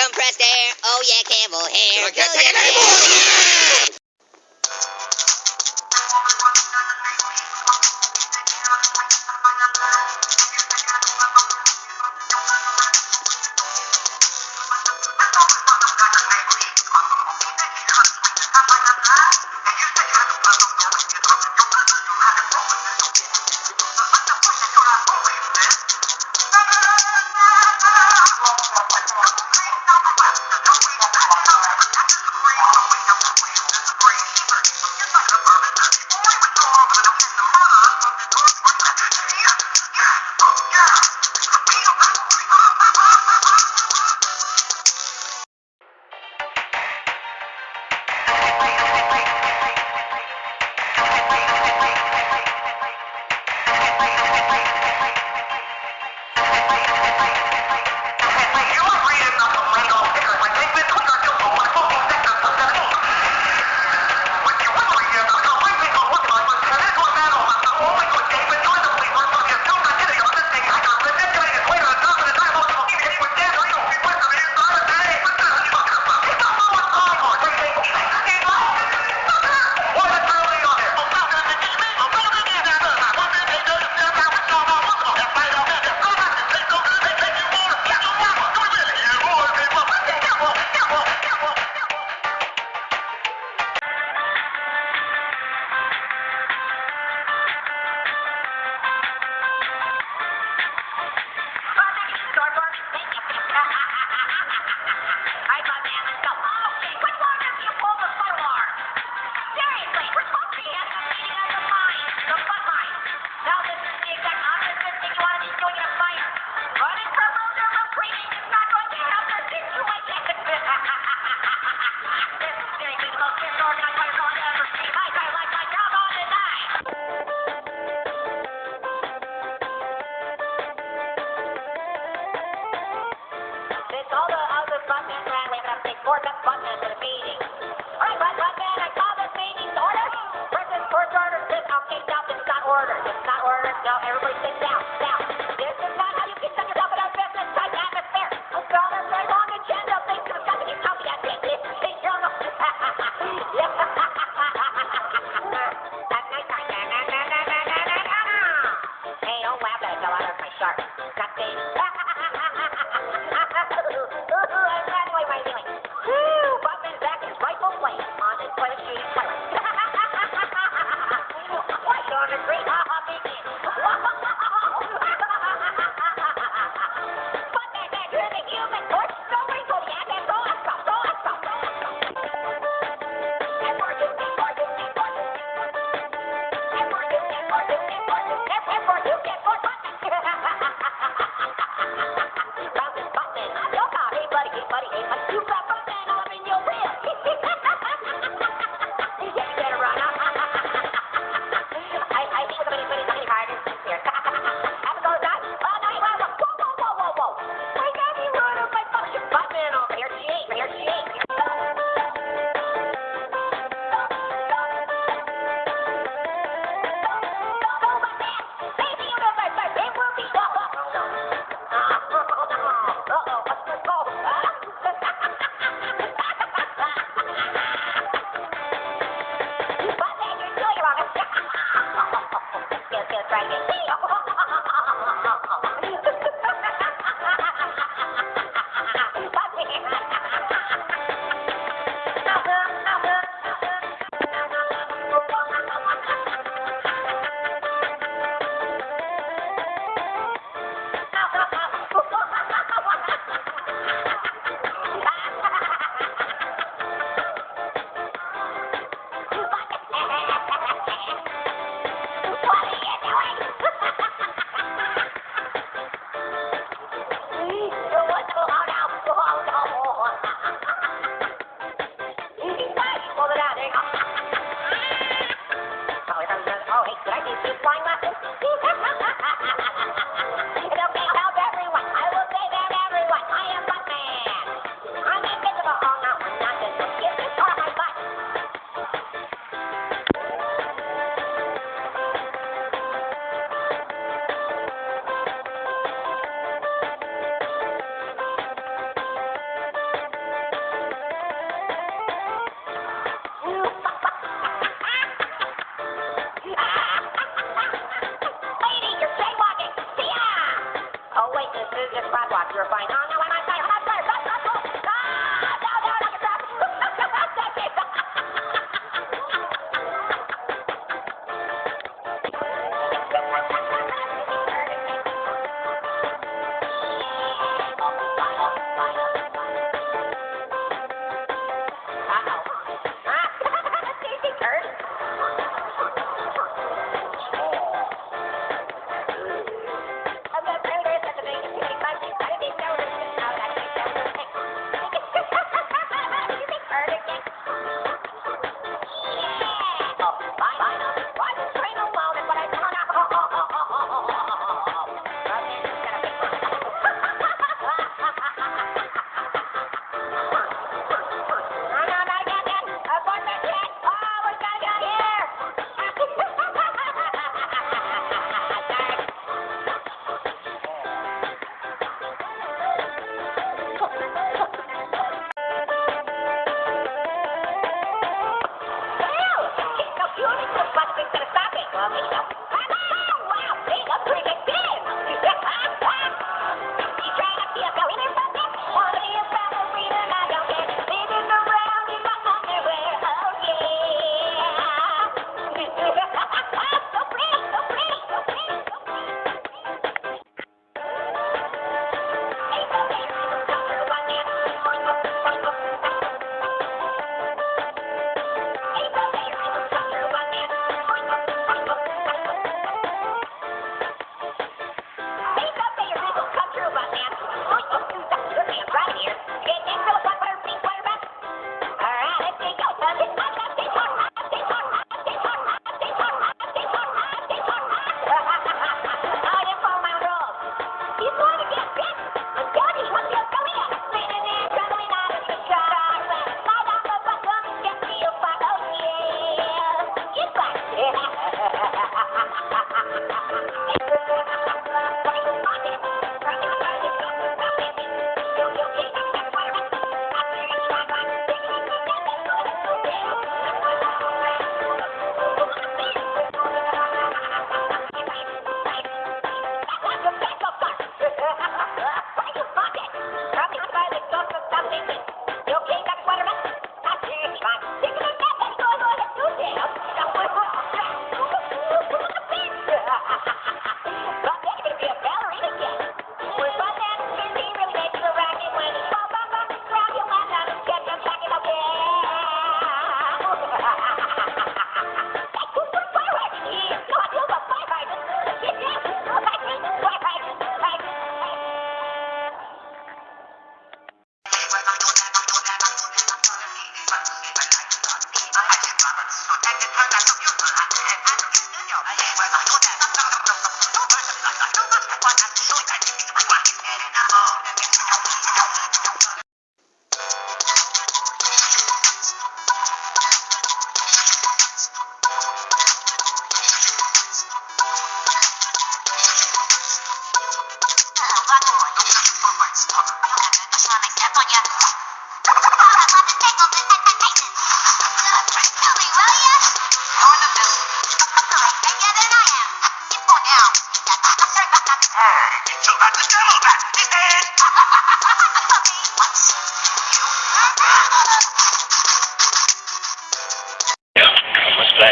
Compressed air, oh yeah, Campbell here. for button in the meeting. All right, Batman, I call this meeting order. President's court order. This, I'll take out. This got ordered. This got ordered. No, everybody sit down. Down.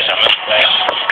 flash. I'm gonna.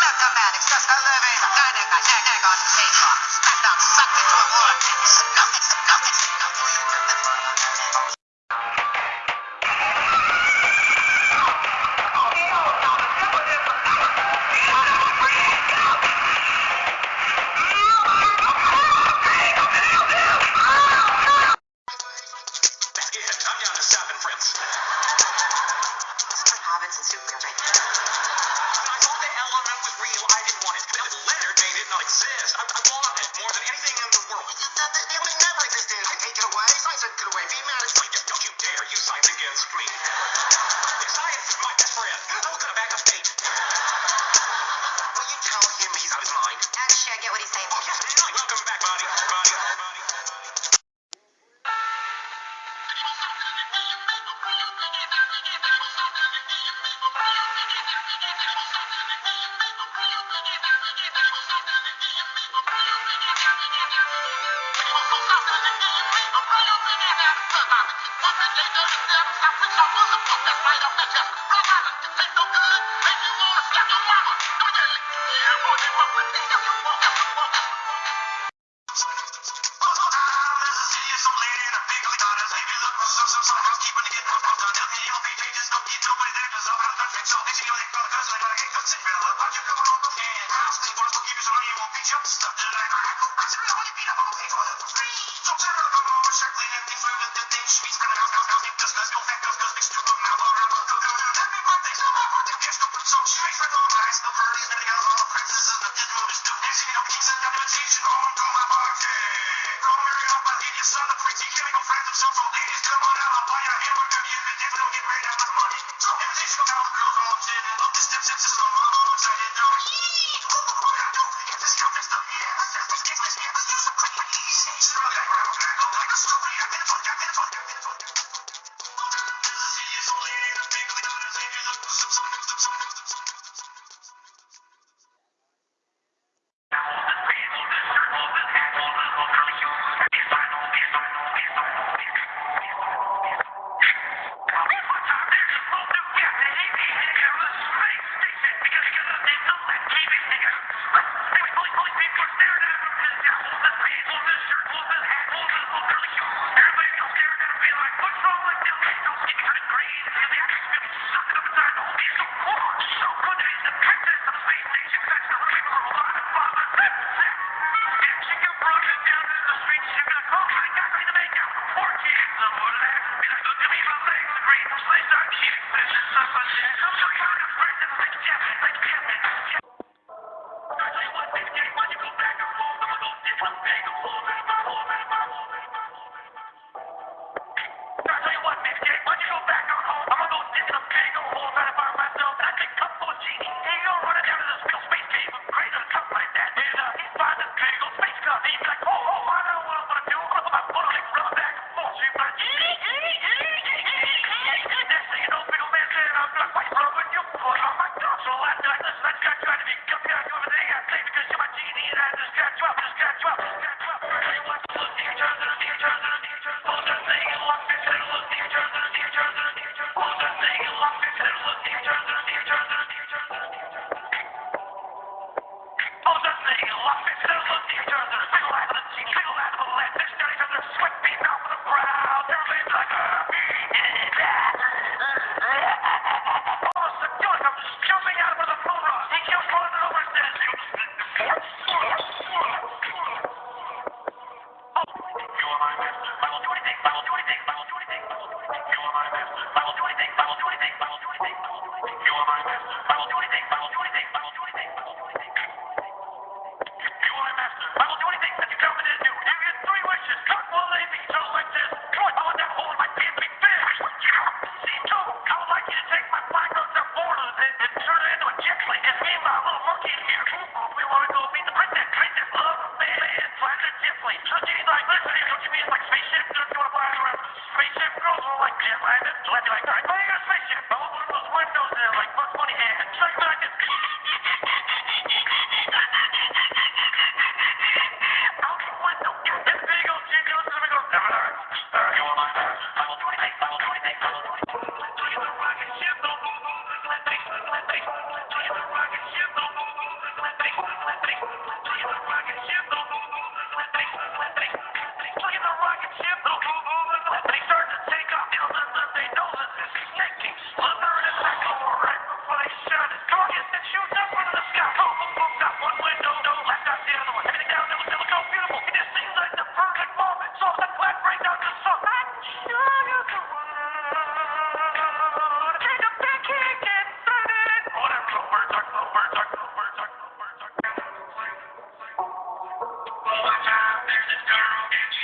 Mathematics, just a living, dynamic, and egg on paper. Stacked up, sucked into a board. It's nothing.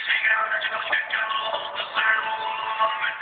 Sing out the devil, the devil, the devil, the devil.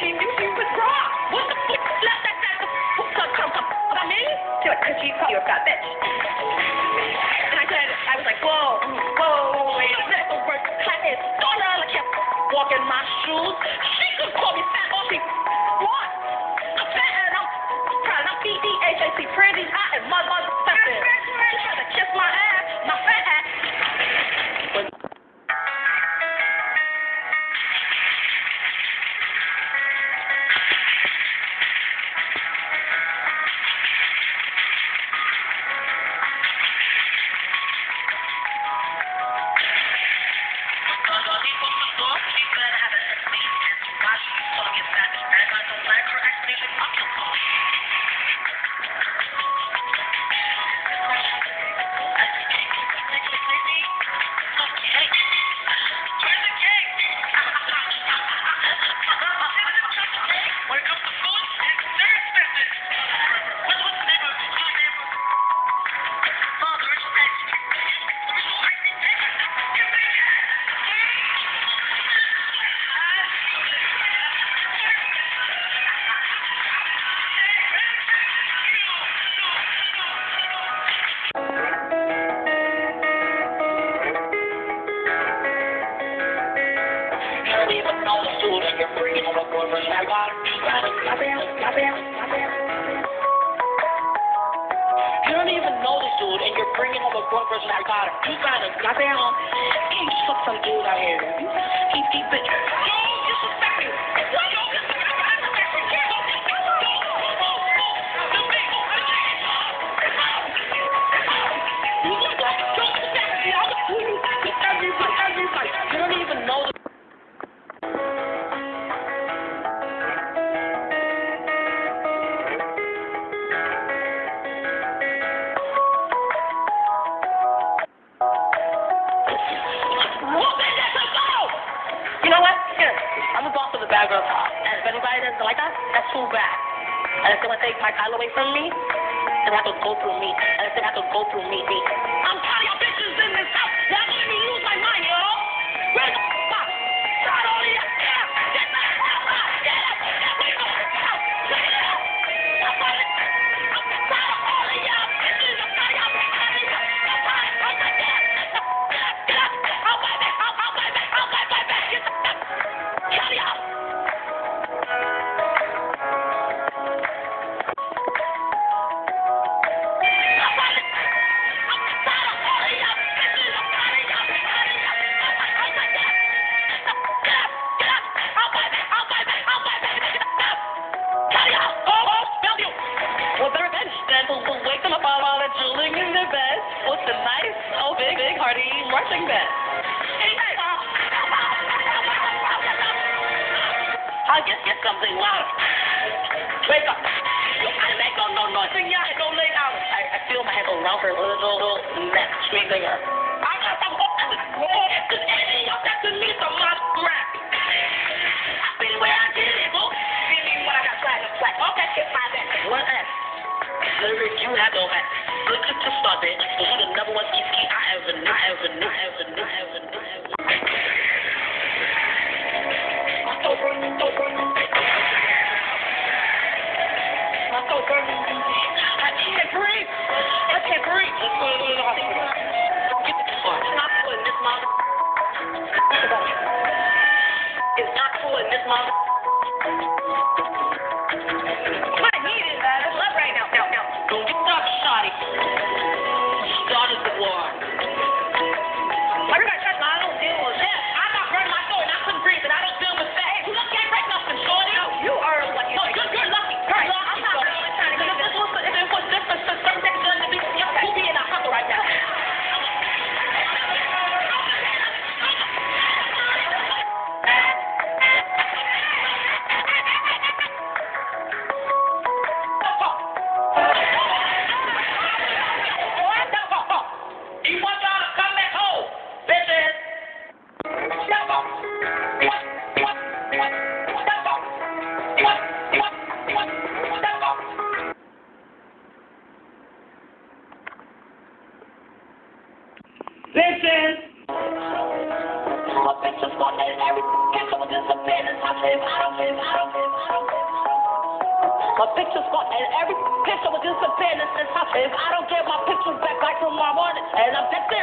she knew she was wrong. What the fuck? La, that la, the fuck up, jump up. What She cause she called you a fat bitch. And I said, I was like, whoa, whoa, wait. That's the word. I said, don't I can't walk in my shoes.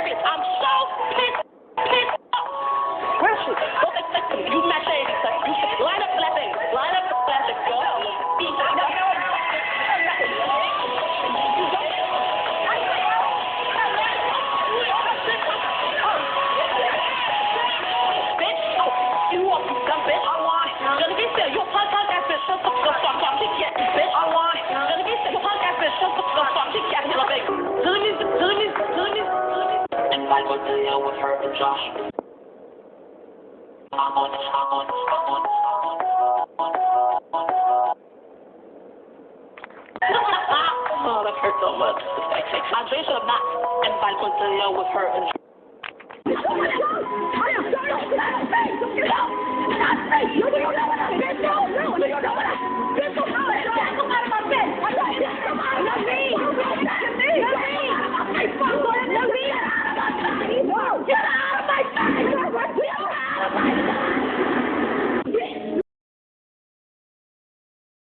And I'm so pissed